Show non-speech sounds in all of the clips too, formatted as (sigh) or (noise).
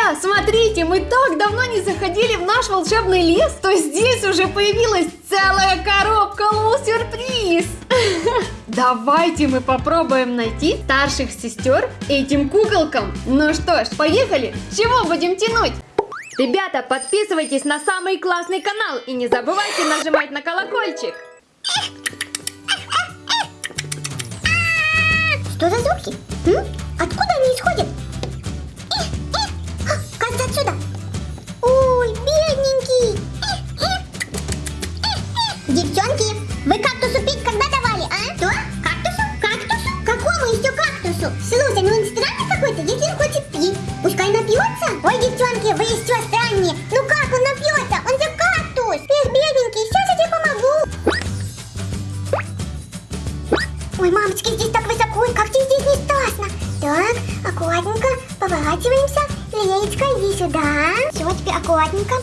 друзья, смотрите, мы так давно не заходили в наш волшебный лес, то здесь уже появилась целая коробка лол-сюрприз. (laughs) Давайте мы попробуем найти старших сестер этим куколкам. Ну что ж, поехали, чего будем тянуть? Ребята, подписывайтесь на самый классный канал и не забывайте нажимать на колокольчик. Что за звуки? Откуда они исходят? Отсюда. Ой, бедненький. Девчонки, вы кактусу пить когда давали, а? Что? Кактусу? Кактусу? Какому еще кактусу? Слушай, ну он странный какой-то, если он хочет пить. Пускай напьется. Ой, девчонки, теперь аккуратненько,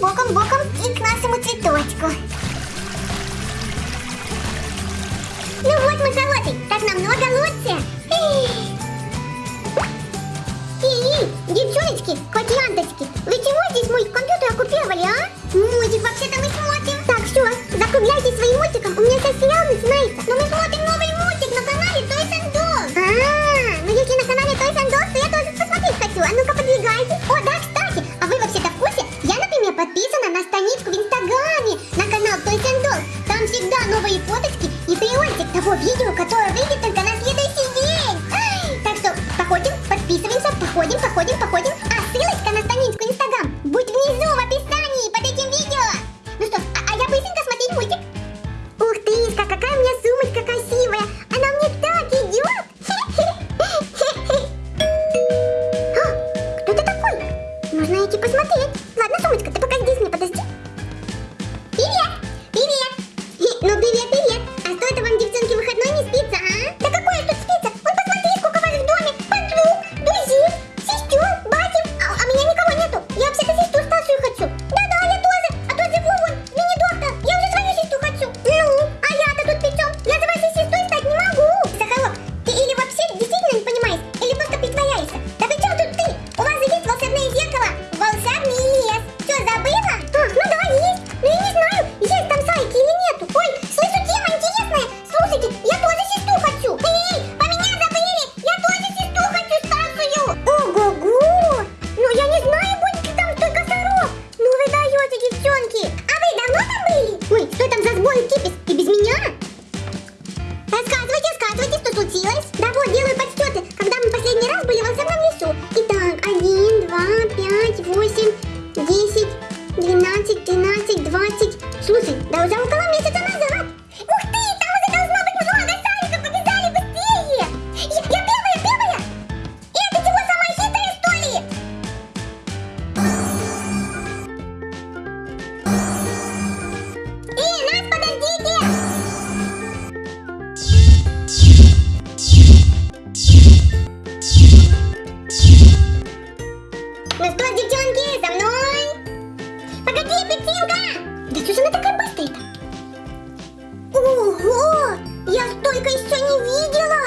Апельсинка! Да что же она такая быстрая-то? Ого! Я столько еще не видела!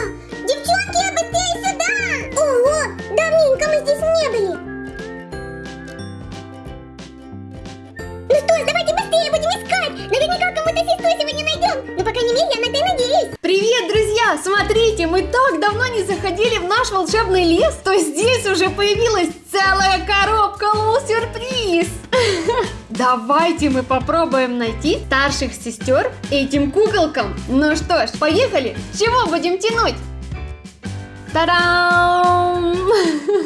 Девчонки, быстрее сюда! Ого! Давненько мы здесь не были! Ну что давайте быстрее будем искать! Наверняка кому-то сестру сегодня найдем! Ну, по крайней мере, я на это надеюсь! Привет, друзья! Смотрите, мы так давно не заходили в наш волшебный лес, то здесь уже появилась целая коробка лол-сюрприз! (laughs) Давайте мы попробуем найти старших сестер этим куколкам. Ну что ж, поехали! Чего будем тянуть? Та-дам!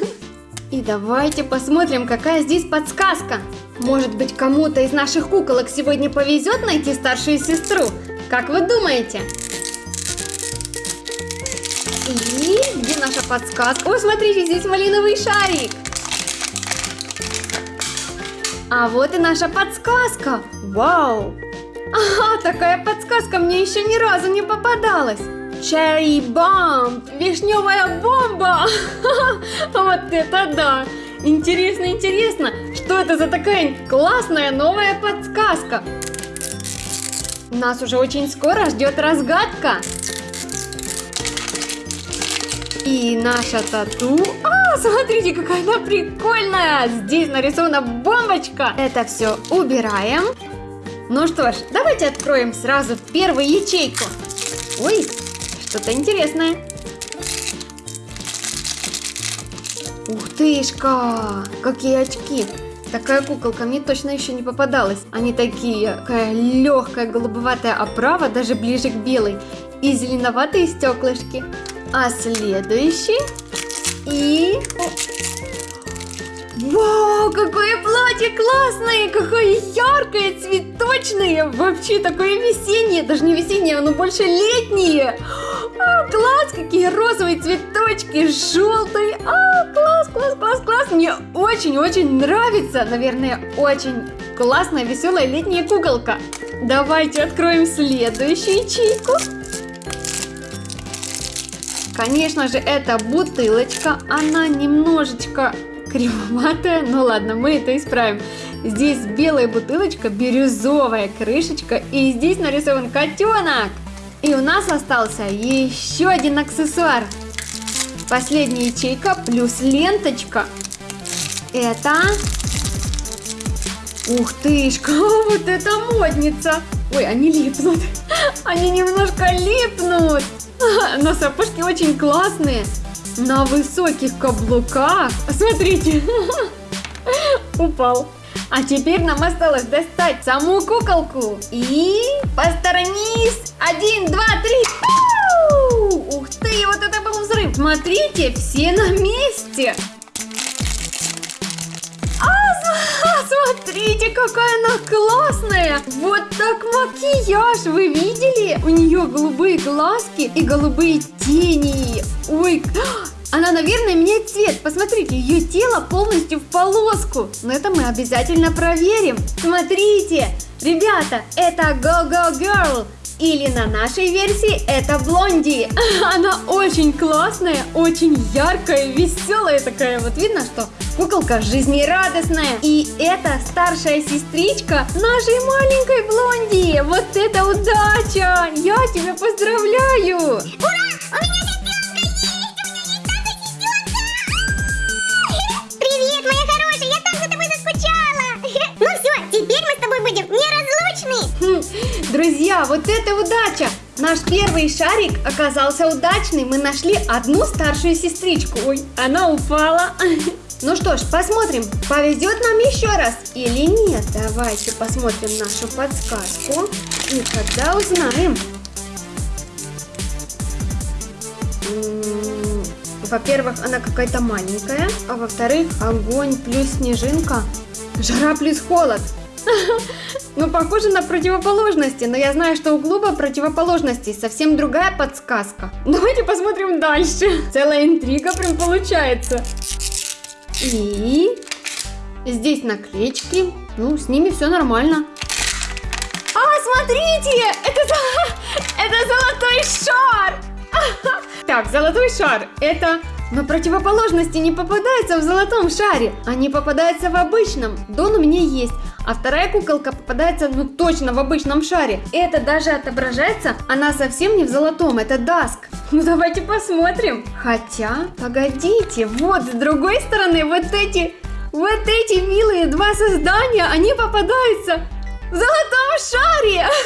(laughs) И давайте посмотрим, какая здесь подсказка. Может быть, кому-то из наших куколок сегодня повезет найти старшую сестру? Как вы думаете? И где наша подсказка? О, смотрите, здесь малиновый шарик. А вот и наша подсказка. Вау! Ага, такая подсказка мне еще ни разу не попадалась. Cherry Bomb, вишневая бомба. (laughs) Вот это да! Интересно, интересно, что это за такая классная новая подсказка? Нас уже очень скоро ждет разгадка. И наша тату... А, смотрите, какая она прикольная! Здесь нарисована бомбочка. Это все убираем. Ну что ж, давайте откроем сразу первую ячейку. Ой, что-то интересное. Ух тышка, какие очки. Такая куколка мне точно еще не попадалась. Они такие, такая легкая голубоватая оправа, даже ближе к белой. И зеленоватые стеклышки. А следующий и... Вау, какое платье классное, какое яркое, цветочное, вообще такое весеннее, даже не весеннее, оно больше летнее. А, класс, какие розовые цветочки, желтые, а, класс, класс, класс, класс, мне очень-очень нравится, наверное, очень классная, веселая летняя куколка. Давайте откроем следующую ячейку. Конечно же, это бутылочка, она немножечко кривоватая, ну ладно, мы это исправим. Здесь белая бутылочка, бирюзовая крышечка, и здесь нарисован котенок. И у нас остался еще один аксессуар. Последняя ячейка плюс ленточка. Это... Ух тышка, (laughs) вот это модница. Ой, они липнут. (laughs) Они немножко липнут. (laughs) Но сапожки очень классные на высоких каблуках. Смотрите, (laughs) упал. А теперь нам осталось достать саму куколку. И посторонись. Один, два, три. Ух ты, вот это был взрыв. Смотрите, все на месте. Смотрите, какая она классная! Вот так макияж, вы видели? У нее голубые глазки и голубые тени. Ой, (gasps) она, наверное, меняет цвет. Посмотрите, ее тело полностью в полоску. Но это мы обязательно проверим. Смотрите, ребята, это Go Go Girl. Или на нашей версии это Блонди. (laughs) Она очень классная, очень яркая, веселая такая. Вот видно, что куколка жизнерадостная. И это старшая сестричка нашей маленькой Блонди. Вот это удача! Я тебя поздравляю! Ура! У меня сестренка есть! У меня есть сестренка! Привет, моя хорошая! Я так за тобой заскучала! (laughs) Ну все, теперь мы с тобой будем неразлучны! Хм, Друзья, вот это удача! Наш первый шарик оказался удачный. Мы нашли одну старшую сестричку. Ой, она упала. (laughs) Ну что ж, посмотрим, повезет нам еще раз или нет. Давайте посмотрим нашу подсказку и тогда узнаем. Во-первых, она какая-то маленькая, а во-вторых, огонь плюс снежинка, жара плюс холод. (laughs) Ну, похоже на противоположности, но я знаю, что у клуба противоположностей совсем другая подсказка. (laughs) Давайте посмотрим дальше. Целая интрига прям получается. И здесь наклеечки. Ну, с ними все нормально. А, смотрите! Это, это золотой шар! (laughs) Так, золотой шар. Это на противоположности не попадается в золотом шаре. Они попадаются в обычном. Дон у меня есть. А вторая куколка попадается, ну точно, в обычном шаре. Это даже отображается, она совсем не в золотом, это даск. Ну давайте посмотрим. Хотя, погодите, вот с другой стороны вот эти, вот эти милые два создания, они попадаются в золотом шаре. (laughs)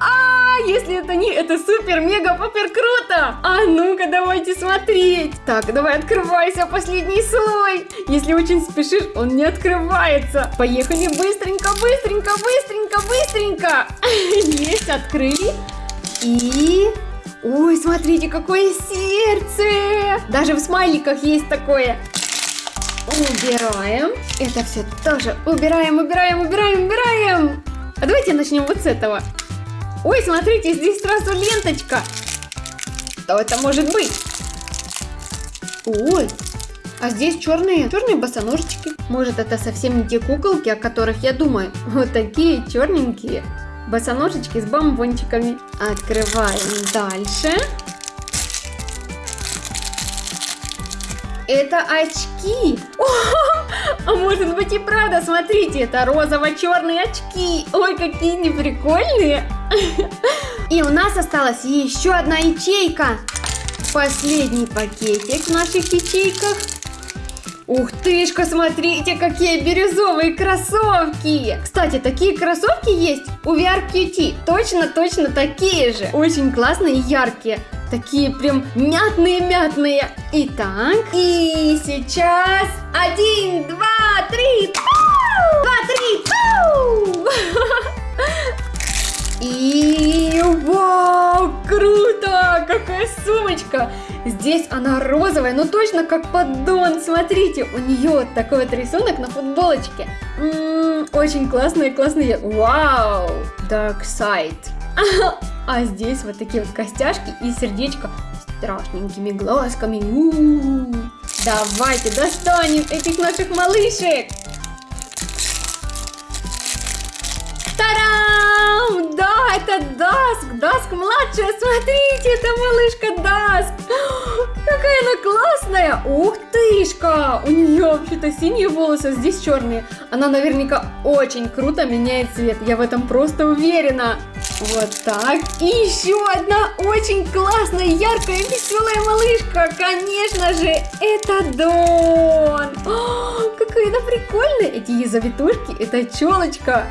А, если это не, это супер, мега, попер круто. А ну-ка, давайте смотреть. Так, давай открывайся, последний слой. Если очень спешишь, он не открывается. Поехали быстренько, быстренько, быстренько, быстренько. (laughs) Есть, открыли. И... Ой, смотрите, какое сердце! Даже в смайликах есть такое. Убираем. Это все тоже убираем, убираем, убираем, убираем. А давайте начнем вот с этого. Ой, смотрите, здесь сразу ленточка. Что это может быть? Ой, а здесь черные, черные босоножечки. Может, это совсем не те куколки, о которых я думаю. Вот такие черненькие босоножечки с бомбончиками. Открываем дальше. Это очки. О, а может быть и правда, смотрите, это розово-черные очки. Ой, какие они прикольные. И у нас осталась еще одна ячейка. Последний пакетик в наших ячейках. Ух тышка, смотрите, какие бирюзовые кроссовки! Кстати, такие кроссовки есть у VR QT. Точно-точно такие же. Очень классные и яркие. Такие прям мятные-мятные. Итак, и сейчас один, два, три! Два, три, пау! (laughs) И вау, круто! Какая сумочка! Здесь она розовая, но точно как поддон. Смотрите, у нее вот такой вот рисунок на футболочке. М-м, очень классные, классные. Вау! Dark Side. (laughs) А здесь вот такие вот костяшки и сердечко с страшненькими глазками. У-у-у. Давайте достанем этих наших малышек. Тарам! Это Даск! Даск младшая, смотрите, это малышка Даск! (gasps) Какая она классная! Ух тышка! У нее вообще-то синие волосы, а здесь черные. Она наверняка очень круто меняет цвет, я в этом просто уверена. Вот так. И еще одна очень классная, яркая, веселая малышка. Конечно же, это Дон. О, (gasps) какая она прикольная. Эти ее завитушки, это челочка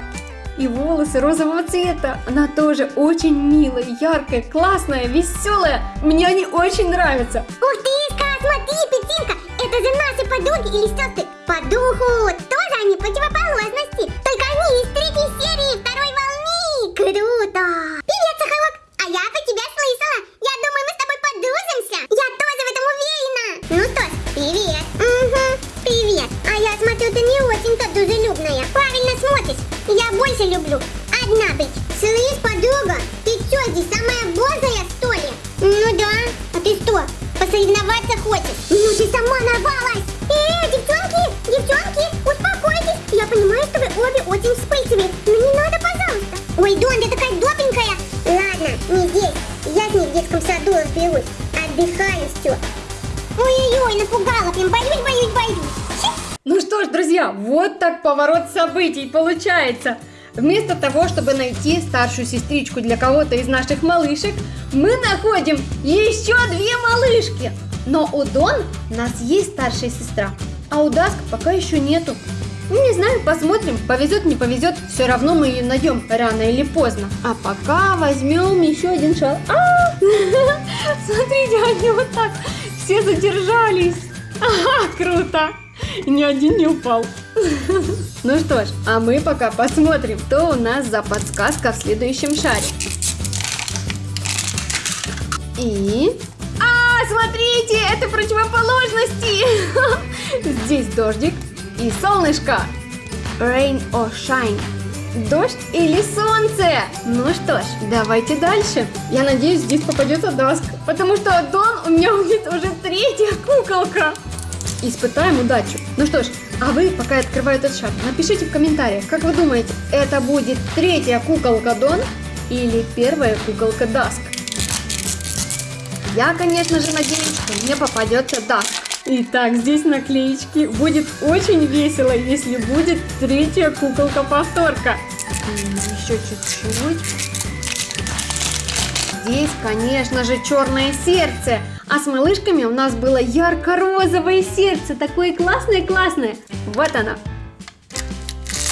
и волосы розового цвета. Она тоже очень милая, яркая, классная, веселая. Мне они очень нравятся. Ух ты, Иска, смотри, Петинка, это же наши подруги или сестры. По духу тоже они противоположности, только они из третьей серии второй волны. Круто. Привет, Сахарок, а я про тебя слышала. Я думаю, мы с тобой подружимся. Я тоже в этом уверена. Ну что ж, привет. Угу, привет. А я смотрю, ты не очень-то дружелюбная. Смотришь. Больше люблю одна быть. Слышь, подруга, ты что, здесь самая бодрая, что ли? Ну да. А ты что, посоревноваться хочешь? Ну ты сама нарвалась. Эй, девчонки, девчонки, успокойтесь. Я понимаю, что вы обе очень вспыльчивые, но не надо, пожалуйста. Ой, Дон, ты такая добренькая. Ладно, не здесь. Я с ней в детском саду разберусь. Отдыхаю все. Ой-ой-ой, напугала, прям боюсь, боюсь, боюсь. Друзья, вот так поворот событий получается. Вместо того, чтобы найти старшую сестричку для кого-то из наших малышек, мы находим еще две малышки. Но у Дон у нас есть старшая сестра, а у Даск пока еще нету. Ну, не знаю, посмотрим, повезет, не повезет, все равно мы ее найдем рано или поздно. А пока возьмем еще один шар. А! (laughs) Смотрите, они вот так все задержались. (laughs) Ага, круто. И ни один не упал. Ну что ж, а мы пока посмотрим, что у нас за подсказка в следующем шаре. И... А, смотрите, это противоположности. (laughs) Здесь дождик и солнышко. Rain or shine. Дождь или солнце? Ну что ж, давайте дальше. Я надеюсь, здесь попадется Даск, потому что Дон у меня (laughs) будет уже третья куколка. Испытаем удачу. Ну что ж, а вы, пока я открываю этот шар, напишите в комментариях, как вы думаете, это будет третья куколка Дон или первая куколка Даск? Я, конечно же, надеюсь, что мне попадется Даск. Итак, здесь наклеечки. Будет очень весело, если будет третья куколка-повторка. Еще чуть-чуть. Здесь, конечно же, черное сердце. А с малышками у нас было ярко-розовое сердце. Такое классное-классное. Вот оно.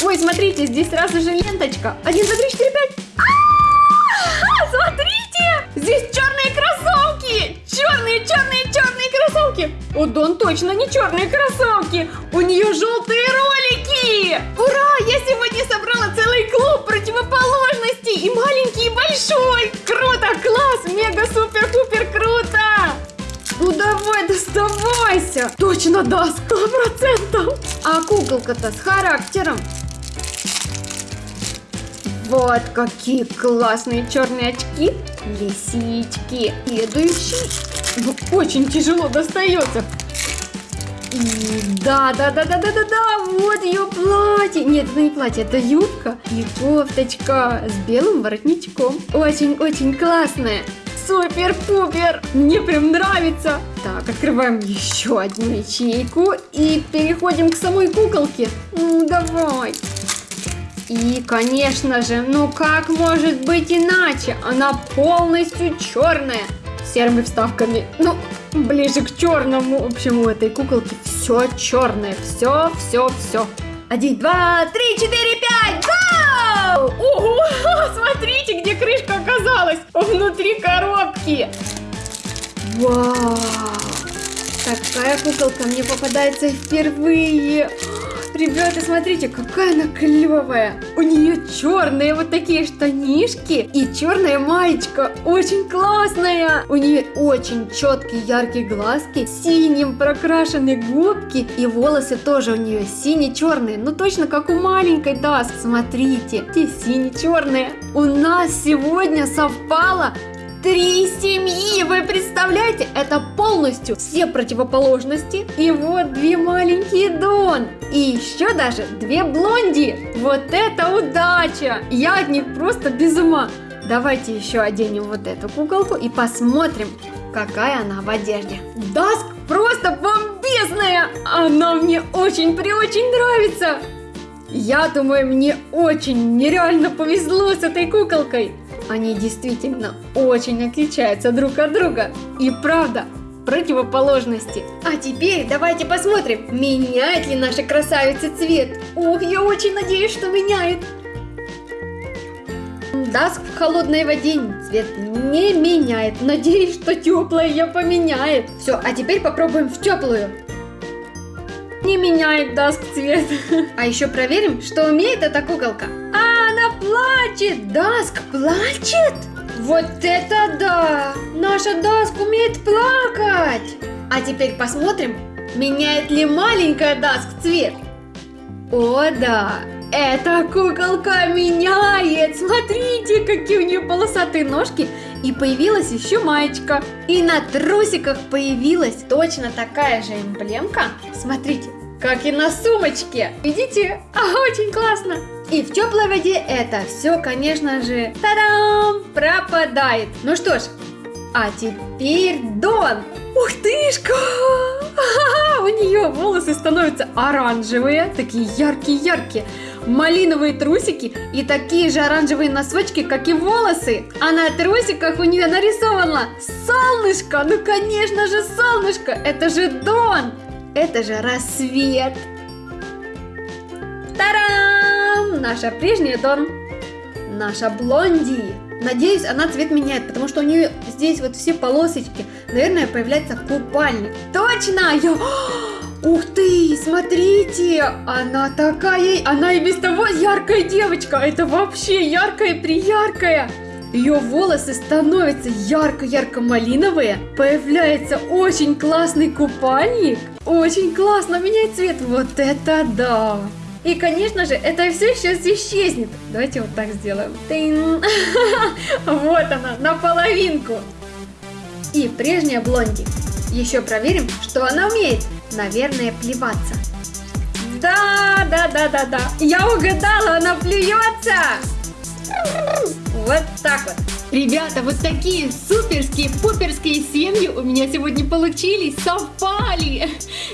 Ой, смотрите, здесь сразу же ленточка. Один, два, три, четыре, пять. Смотрите! Здесь черные кроссовки! Черные, черные, черные кроссовки! У Дон точно не черные кроссовки! У нее желтые ролики! Ура! Я сегодня собрала целый клуб противоположностей! И маленький, и большой! Круто! Класс! Мега, супер, пупер, круто! Ну давай, доставайся! Точно да, сто процентов! А куколка-то с характером! Вот какие классные черные очки. Лисички. Следующий. Ну, очень тяжело достается. Да, да, да, да, да, да, да, вот ее платье. Нет, это не платье, это юбка и кофточка с белым воротничком. Очень-очень классная. Супер-пупер! Мне прям нравится! Так, открываем еще одну ячейку и переходим к самой куколке. Ну, давай! И, конечно же, ну как может быть иначе? Она полностью черная, с серыми вставками. Ну, ближе к черному. В общем, у этой куколки все черное. Все, все, все. Один, два, три, четыре, пять. Гоу! Ого! (laughs) Смотрите, где крышка оказалась. Внутри коробки. Вау! Такая куколка мне попадается впервые. Ребята, смотрите, какая она клевая. У нее черные вот такие штанишки и черная маечка. Очень классная. У нее очень четкие яркие глазки, синим прокрашены губки и волосы тоже у нее сине-черные. Ну точно как у маленькой Даск. Смотрите, те сине-черные. У нас сегодня совпало Три семьи, вы представляете? Это полностью все противоположности. И вот две маленькие Дон. И еще даже две Блонди. Вот это удача! Я от них просто без ума. Давайте еще оденем вот эту куколку и посмотрим, какая она в одежде. Даск просто бомбезная! Она мне очень-преочень нравится. Я думаю, мне очень нереально повезло с этой куколкой. Они действительно очень отличаются друг от друга. И правда, противоположности. А теперь давайте посмотрим, меняет ли наша красавица цвет. Ох, я очень надеюсь, что меняет. Даск в холодной воде цвет не меняет. Надеюсь, что теплая ее поменяет. Все, а теперь попробуем в теплую. Не меняет Даск цвет. (laughs) А еще проверим, что умеет эта куколка. А, она плачет. Даск плачет? Вот это да! Наша Даск умеет плакать. А теперь посмотрим, меняет ли маленькая Даск цвет. О да, эта куколка меняет! Смотрите, какие у нее полосатые ножки! И появилась еще маечка. И на трусиках появилась точно такая же эмблемка. Смотрите, как и на сумочке. Видите? А, очень классно. И в теплой воде это все, конечно же, та-дам, пропадает. Ну что ж, а теперь Дон. Ух тышка! (laughs) У нее волосы становятся оранжевые, такие яркие-яркие малиновые трусики и такие же оранжевые носочки, как и волосы. А на трусиках у нее нарисовано солнышко. Ну, конечно же, солнышко. Это же Дон. Это же рассвет. Тарам! Наша прежняя Дон. Наша Блонди. Надеюсь, она цвет меняет, потому что у нее здесь вот все полосочки. Наверное, появляется купальник. Точно! Я... (gasps) Ух ты, смотрите, она такая, она и без того яркая девочка, это вообще яркая, прияркая. Ее волосы становятся ярко-ярко-малиновые, появляется очень классный купальник, очень классно меняет цвет, вот это да! И, конечно же, это все сейчас исчезнет. Давайте вот так сделаем. Тын. (laughs) Вот она, наполовинку. И прежняя блонди. Еще проверим, что она умеет. Наверное, плеваться. Да, да, да, да, да. Я угадала, она плюется. Вот так вот. Ребята, вот такие суперские, пуперские семьи у меня сегодня получились, совпали.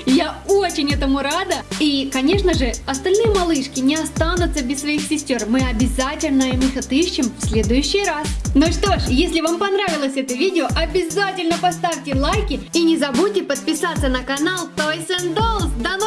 Я очень этому рада. И, конечно же, остальные малышки не останутся без своих сестер. Мы обязательно им их отыщем в следующий раз. Ну что ж, если вам понравилось это видео, обязательно поставьте лайки и не забудьте подписаться на канал Toys and Dolls. До